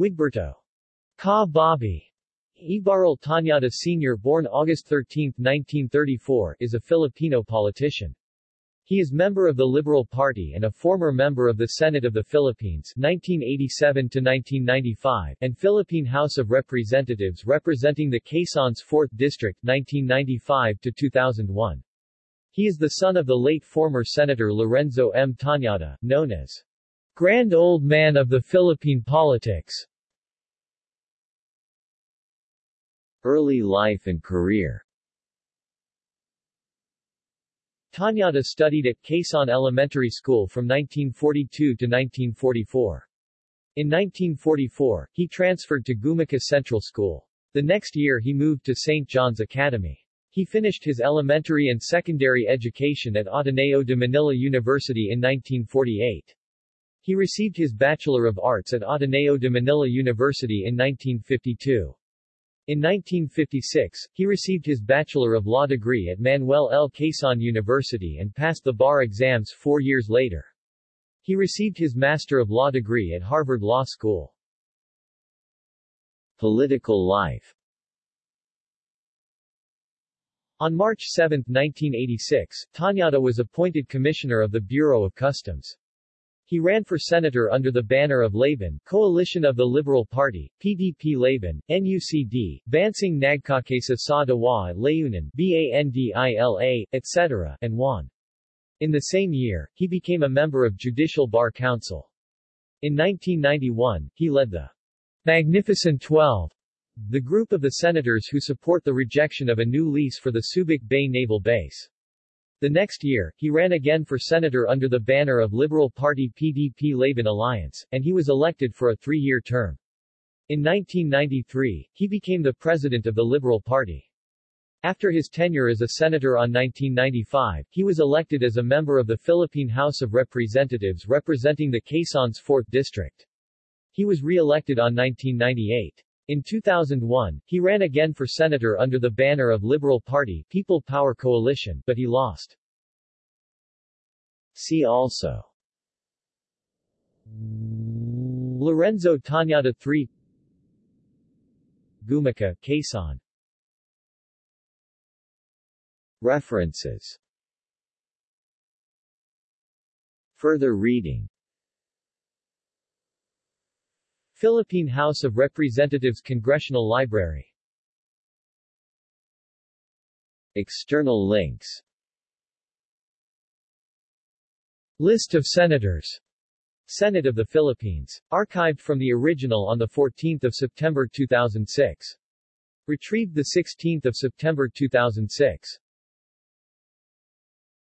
Wigberto Ka Bobby Ebarle Tañada Sr. born August 13, 1934, is a Filipino politician. He is member of the Liberal Party and a former member of the Senate of the Philippines 1987-1995 and Philippine House of Representatives representing the Quezon's 4th District 1995-2001. He is the son of the late former Senator Lorenzo M. Tañada, known as Grand Old Man of the Philippine Politics. Early life and career Tañada studied at Quezon Elementary School from 1942 to 1944. In 1944, he transferred to Gumaca Central School. The next year he moved to St. John's Academy. He finished his elementary and secondary education at Ateneo de Manila University in 1948. He received his Bachelor of Arts at Ateneo de Manila University in 1952. In 1956, he received his Bachelor of Law degree at Manuel L. Quezon University and passed the bar exams four years later. He received his Master of Law degree at Harvard Law School. Political life On March 7, 1986, Tañada was appointed Commissioner of the Bureau of Customs. He ran for senator under the banner of Laban, Coalition of the Liberal Party, PDP Laban, NUCD, Bansang Nagkakaisa sa Diwa Layunin, BANDILA, etc., and won. In the same year, he became a member of Judicial Bar Council. In 1991, he led the Magnificent Twelve, the group of the senators who support the rejection of a new lease for the Subic Bay Naval Base. The next year, he ran again for senator under the banner of Liberal Party PDP Laban Alliance, and he was elected for a three-year term. In 1993, he became the president of the Liberal Party. After his tenure as a senator on 1995, he was elected as a member of the Philippine House of Representatives representing the Quezon's 4th District. He was re-elected on 1998. In 2001, he ran again for senator under the banner of Liberal Party People Power Coalition, but he lost. See also. Lorenzo Tañada III Gumaca, Quezon. References. Further reading. Philippine House of Representatives Congressional Library. External links List of Senators Senate of the Philippines. Archived from the original on 14 September 2006. Retrieved 16 September 2006.